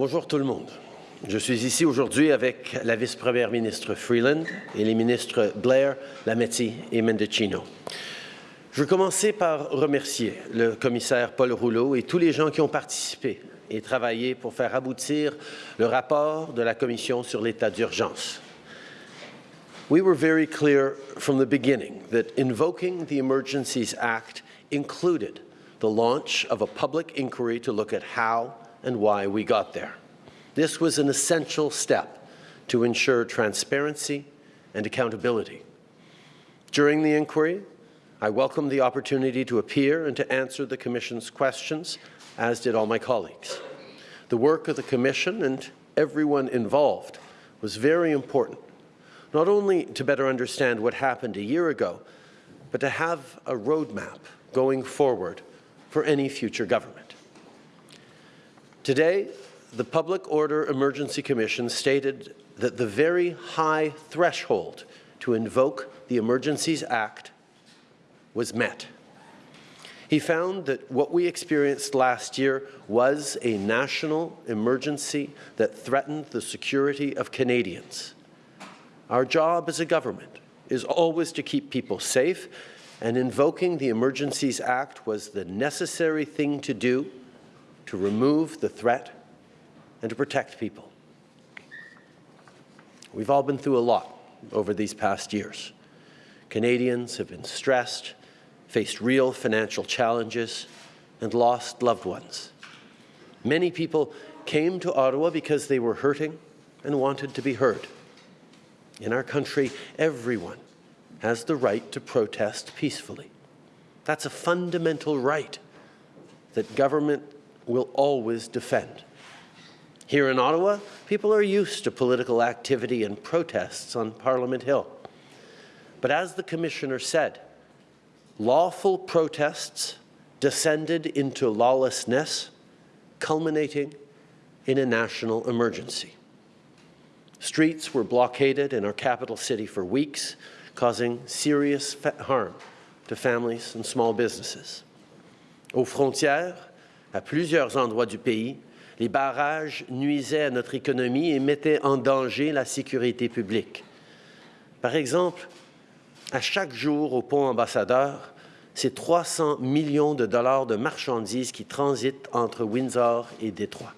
Bonjour tout le monde. Je suis ici aujourd'hui avec la vice-première ministre Freeland et les ministres Blair, Lametti et Mendocino. Je veux commencer par remercier le commissaire Paul Rouleau et tous les gens qui ont participé et travaillé pour faire aboutir le rapport de la Commission sur l'état d'urgence. We were very clear from the beginning that invoking the Emergencies Act included the launch of a public inquiry to look at and why we got there. This was an essential step to ensure transparency and accountability. During the inquiry, I welcomed the opportunity to appear and to answer the Commission's questions, as did all my colleagues. The work of the Commission and everyone involved was very important, not only to better understand what happened a year ago, but to have a roadmap going forward for any future government. Today, the Public Order Emergency Commission stated that the very high threshold to invoke the Emergencies Act was met. He found that what we experienced last year was a national emergency that threatened the security of Canadians. Our job as a government is always to keep people safe, and invoking the Emergencies Act was the necessary thing to do to remove the threat and to protect people. We've all been through a lot over these past years. Canadians have been stressed, faced real financial challenges, and lost loved ones. Many people came to Ottawa because they were hurting and wanted to be heard. In our country, everyone has the right to protest peacefully. That's a fundamental right that government will always defend. Here in Ottawa, people are used to political activity and protests on Parliament Hill. But as the Commissioner said, lawful protests descended into lawlessness, culminating in a national emergency. Streets were blockaded in our capital city for weeks, causing serious harm to families and small businesses. Aux frontières, à plusieurs endroits du pays, les barrages nuisaient à notre économie et mettaient en danger la sécurité publique. Par exemple, à chaque jour au pont ambassadeur, c'est 300 millions de dollars de marchandises qui transitent entre Windsor et Détroit.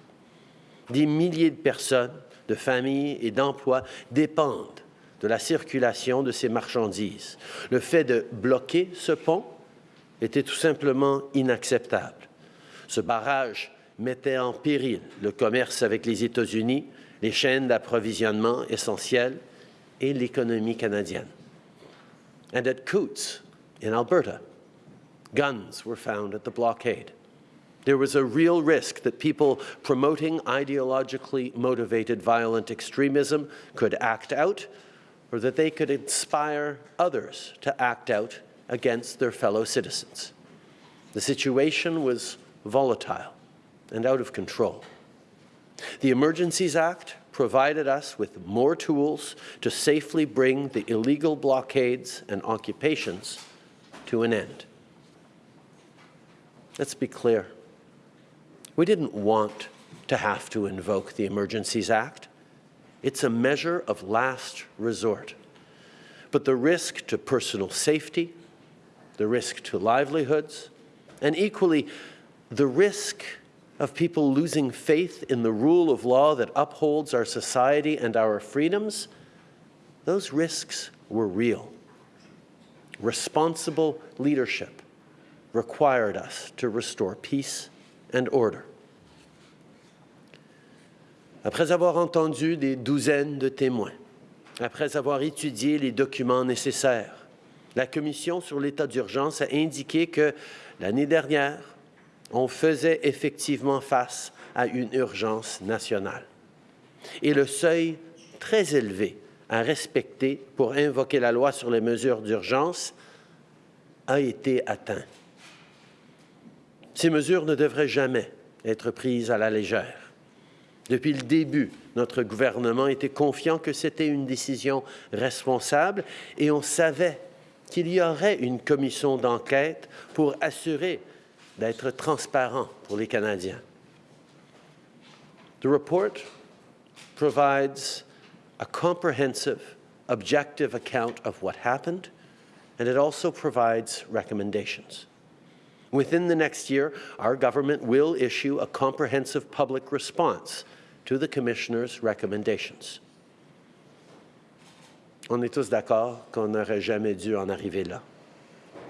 Des milliers de personnes, de familles et d'emplois dépendent de la circulation de ces marchandises. Le fait de bloquer ce pont était tout simplement inacceptable. Ce barrage mettait en péril le commerce avec les États-Unis, les chaînes d'approvisionnement essentielles et l'économie canadienne. And at Coutts, in Alberta, guns were found at the blockade. There was a real risk that people promoting ideologically motivated violent extremism could act out or that they could inspire others to act out against their fellow citizens. The situation was volatile and out of control. The Emergencies Act provided us with more tools to safely bring the illegal blockades and occupations to an end. Let's be clear. We didn't want to have to invoke the Emergencies Act. It's a measure of last resort. But the risk to personal safety, the risk to livelihoods, and equally the risk of people losing faith in the rule of law that upholds our society and our freedoms, those risks were real. Responsible leadership required us to restore peace and order. Après avoir entendu des douzaines de témoins, après avoir étudié les documents nécessaires, la Commission sur l'état d'urgence a indiqué que l'année dernière, on faisait effectivement face à une urgence nationale. Et le seuil très élevé à respecter pour invoquer la loi sur les mesures d'urgence a été atteint. Ces mesures ne devraient jamais être prises à la légère. Depuis le début, notre gouvernement était confiant que c'était une décision responsable et on savait qu'il y aurait une commission d'enquête pour assurer d'être transparent pour les Canadiens. The report provides a comprehensive, objective account of what happened, and it also provides recommendations. Within the next year, our government will issue a comprehensive public response to the Commissioner's recommendations. On est tous d'accord qu'on n'aurait jamais dû en arriver là.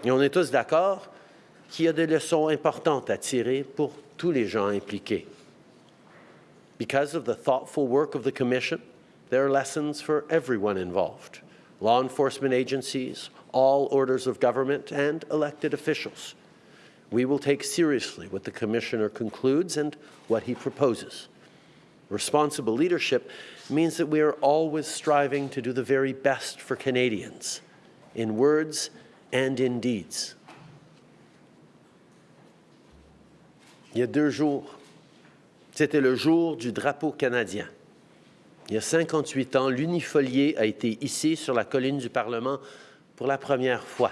Et on est tous d'accord qu'il y a des leçons importantes à tirer pour tous les gens impliqués. Because of the thoughtful work of the Commission, there are lessons for everyone involved, law enforcement agencies, all orders of government, and elected officials. We will take seriously what the Commissioner concludes and what he proposes. Responsible leadership means that we are always striving to do the very best for Canadians, in words and in deeds. Il y a deux jours, c'était le jour du drapeau canadien. Il y a 58 ans, l'unifolié a été hissé sur la colline du Parlement pour la première fois.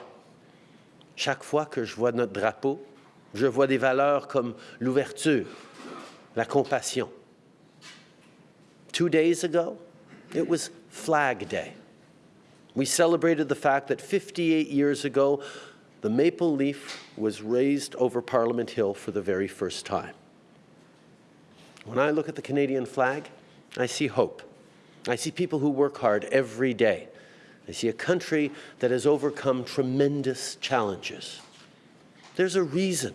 Chaque fois que je vois notre drapeau, je vois des valeurs comme l'ouverture, la compassion. Two days ago, it was Flag Day. We celebrated the fact that 58 years ago, the maple leaf was raised over Parliament Hill for the very first time. When I look at the Canadian flag, I see hope. I see people who work hard every day. I see a country that has overcome tremendous challenges. There's a reason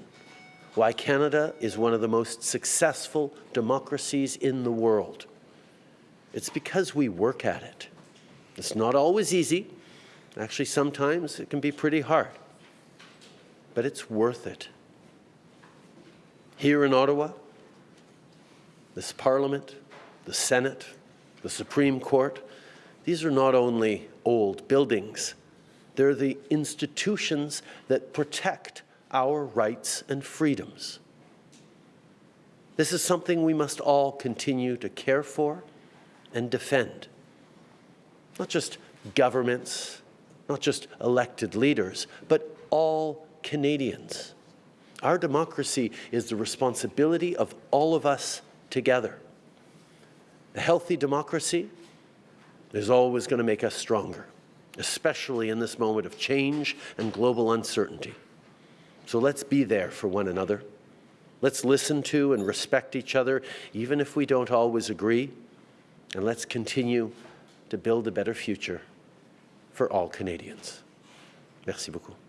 why Canada is one of the most successful democracies in the world. It's because we work at it. It's not always easy. Actually, sometimes it can be pretty hard. But it's worth it. Here in Ottawa, this Parliament, the Senate, the Supreme Court, these are not only old buildings, they're the institutions that protect our rights and freedoms. This is something we must all continue to care for and defend. Not just governments, not just elected leaders, but all Canadians. Our democracy is the responsibility of all of us together. A healthy democracy is always going to make us stronger, especially in this moment of change and global uncertainty. So let's be there for one another. Let's listen to and respect each other, even if we don't always agree. And let's continue to build a better future for all Canadians. Merci beaucoup.